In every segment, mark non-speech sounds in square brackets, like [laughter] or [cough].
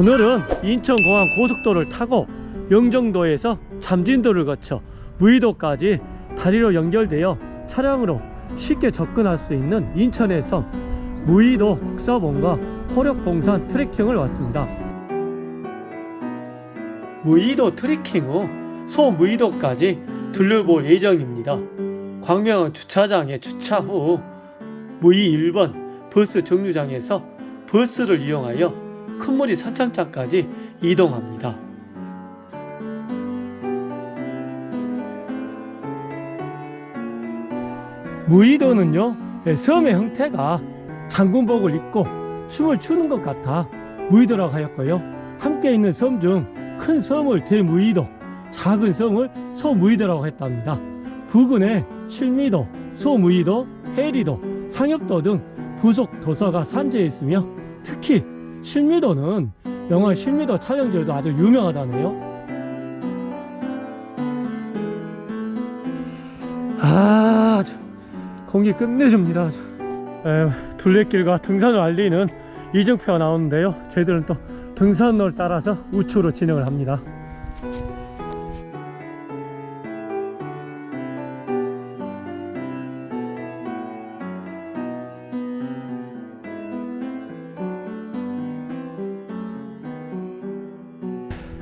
오늘은 인천공항 고속도로를 타고 영종도에서 잠진도를 거쳐 무의도까지 다리로 연결되어 차량으로 쉽게 접근할 수 있는 인천의 섬 무의도 국사봉과 호력봉산 트레킹을 왔습니다. 무의도 트레킹 후 소무의도까지 둘러볼 예정입니다. 광명 주차장에 주차 후 무의 1번 버스 정류장에서 버스를 이용하여 큰머리 선착장까지 이동합니다. 무의도는요 예, 섬의 형태가 장군복을 입고 춤을 추는 것 같아 무의도라고 하였고요. 함께 있는 섬 중 큰 섬을 대무의도 작은 섬을 소무의도라고 했답니다. 부근에 실미도, 소무의도, 해리도, 상엽도 등 부속 도서가 산재해 있으며 특히 실미도는 영화 실미도 촬영지로도 아주 유명하다네요. 아 저, 공기 끝내줍니다. 저. 에, 둘레길과 등산을 알리는 이정표가 나오는데요. 저희들은 또 등산로를 따라서 우측으로 진행을 합니다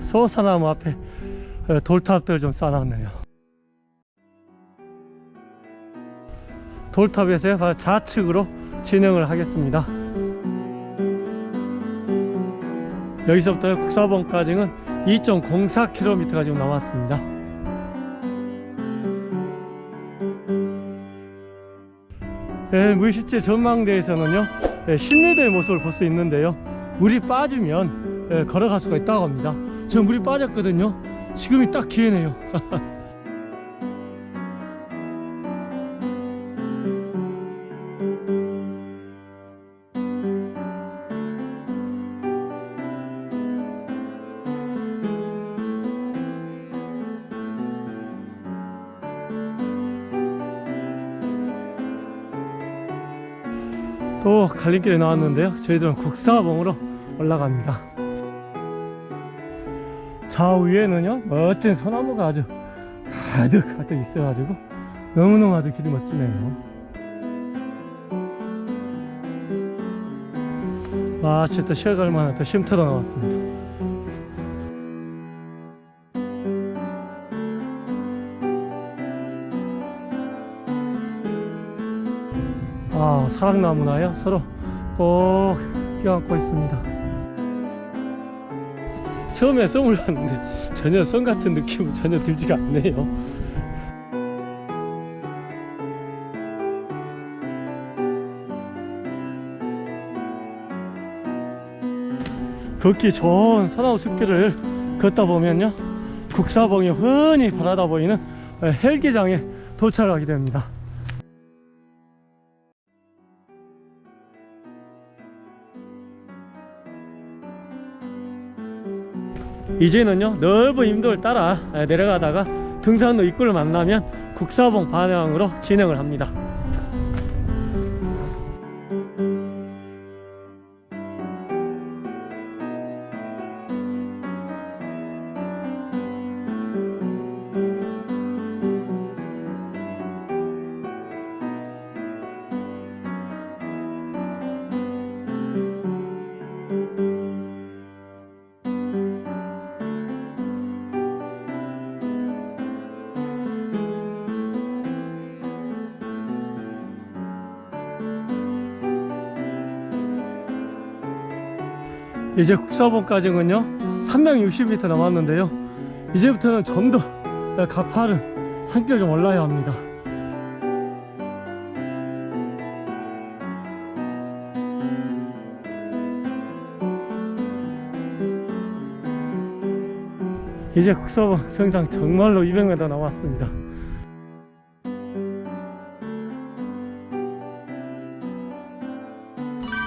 소사나무 앞에 에, 돌탑들 좀 쌓아놨네요. 돌탑에서 바로 좌측으로 진행을 하겠습니다. 여기서부터 국사봉까지는 2.04km가 지금 남았습니다. 예, 물실제 전망대에서는요 예, 신뢰도의 모습을 볼 수 있는데요. 물이 빠지면 예, 걸어갈 수가 있다고 합니다 지금 물이 빠졌거든요. 지금이 딱 기회네요. [laughs] 또 갈림길에 나왔는데요. 저희들은 국사봉으로 올라갑니다 좌우에는요 멋진 소나무가 아주 가득 가득 있어 가지고 너무너무 아주 길이 멋지네요. 마치 또 쉬어갈 만한 또 쉼터도 나왔습니다. 아 사랑나무나요? 서로 꼭 껴안고 있습니다 처음에 썸을 봤는데 전혀 썸 같은 느낌은 전혀 들지가 않네요. 걷기 좋은 소나무 숲길을 걷다 보면요 국사봉이 흔히 바라다 보이는 헬기장에 도착하게 됩니다 이제는요 넓은 임도를 따라 내려가다가 등산로 입구를 만나면 국사봉 방향으로 진행을 합니다 이제 국사봉까지는요 360m 남았는데요. 이제부터는 좀더 가파른 산길 좀 올라야 합니다. 이제 국사봉 정상 정말로 200m 남았습니다.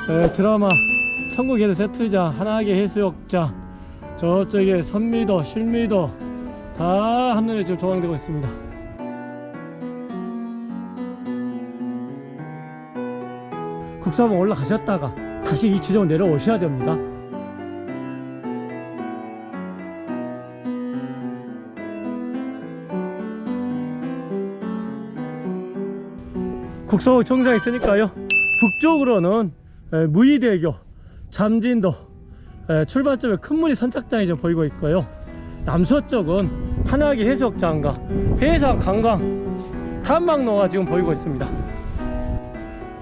네, 드라마 천국에는 세트장 하나하게 해수욕장 저쪽에 선미도 실미도 다 한눈에 지금 조망되고 있습니다. 국사봉 올라가셨다가 다시 이 지점 내려오셔야 됩니다. 국사봉 정상에 있으니까요. 북쪽으로는 무이대교 잠진도 에, 출발점에 큰 무늬 선착장이 좀 보이고 있고요. 남서 쪽은 한화기 해수욕장과 해상 관광 탐방로가 지금 보이고 있습니다.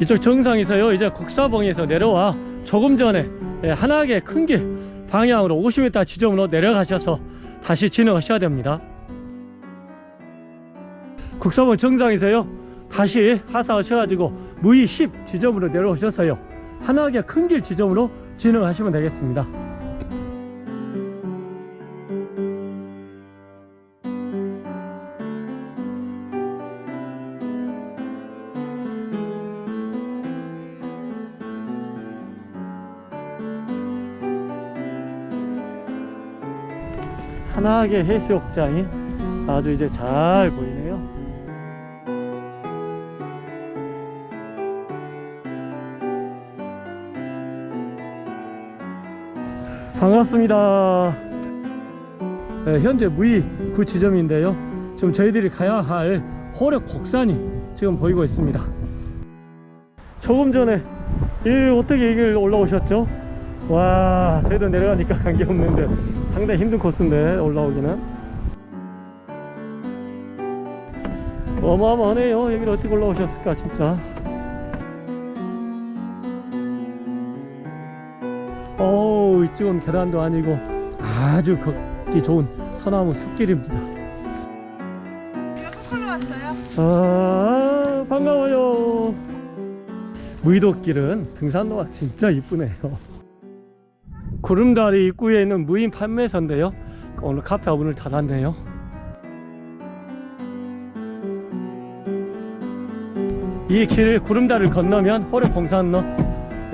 이쪽 정상에서요 이제 국사봉에서 내려와 조금 전에 예, 한하계 큰길 방향으로 50m 지점으로 내려가셔서 다시 진행하셔야 됩니다. 국사봉 정상에서요 다시 하사하셔가지고 무의 10 지점으로 내려오셔서요 한하계 큰길 지점으로 진행하시면 되겠습니다. 한하계 해수욕장이 아주 이제 잘 보이네요 반갑습니다. 네, 현재 무의 구 지점인데요. 지금 저희들이 가야 할 호력 곡산이 지금 보이고 있습니다. 조금 전에 이 어떻게 이길 올라오셨죠? 와 저희도 내려가니까 [laughs] 관계 없는데 상당히 힘든 코스인데 올라오기는. 어마어마하네요. 여기를 어떻게 올라오셨을까 진짜. 어 우 이쪽은 계단도 아니고 아주 걷기 좋은 소나무 숲길입니다. 거꾸로 왔어요. 아 반가워요. 무의도길은 등산로가 진짜 이쁘네요. 구름다리 입구에 있는 무인 판매소인데요. 오늘 카페 문을 닫았네요. 이길 구름다리를 건너면 호래봉산로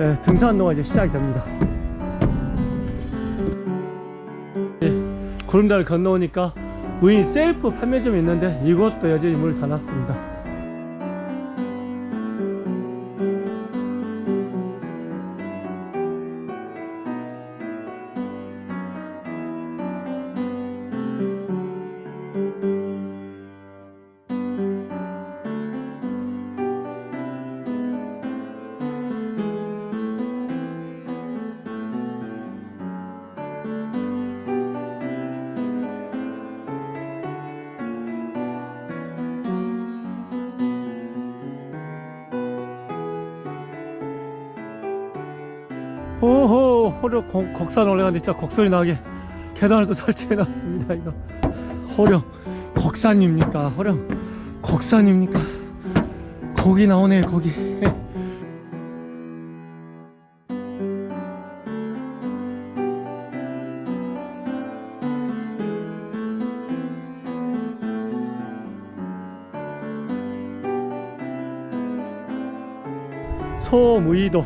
예, 등산로가 이제 시작이 됩니다 구름다리를 건너오니까 무인 셀프 판매점이 있는데 이것도 여전히 문을 닫았습니다 오호 호령 곡- 곡산 올라가는데 진짜 곡소리 나게 계단을 또 설치해 놨습니다 이거. 호령 곡산입니까? 호령 곡산입니까? 거기 나오네 거기. 소무이도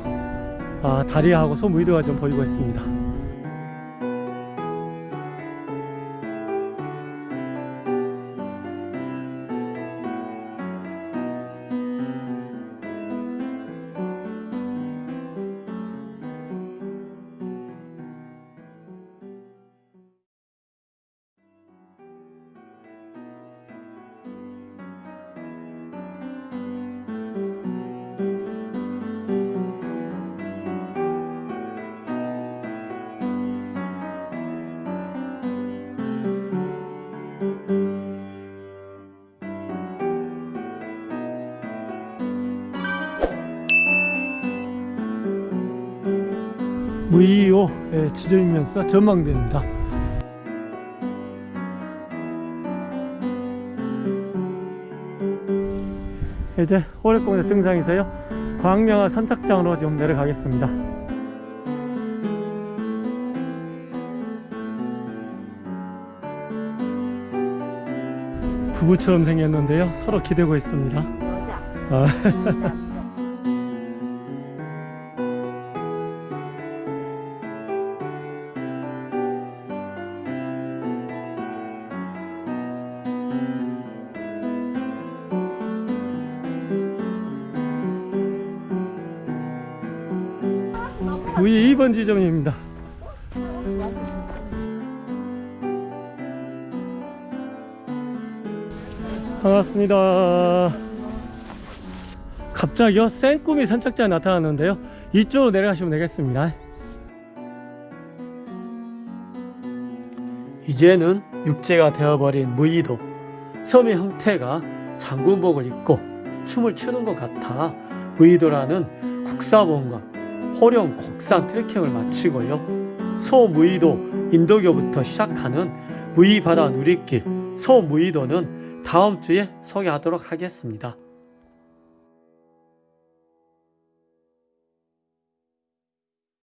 아, 다리하고 소무이도가 좀 보이고 있습니다. 무이오 예, 지점이면서 전망대입니다. 이제 호래공원 정상에서요 광명화 선착장으로 좀 내려가겠습니다. 부부처럼 생겼는데요 서로 기대고 있습니다. 아. [laughs] 무이 2번 지점입니다. 반갑습니다. 갑자기요 생꾸미 선착자 나타났는데요 이쪽으로 내려가시면 되겠습니다 이제는 육지가 되어버린 무의도 섬의 형태가 장군복을 입고 춤을 추는 것 같아 무의도라는 국사본과 호령 곡산 트레킹을 마치고요 소무의도 인도교부터 시작하는 무의바다 누리길 소무의도는 다음 주에 소개하도록 하겠습니다.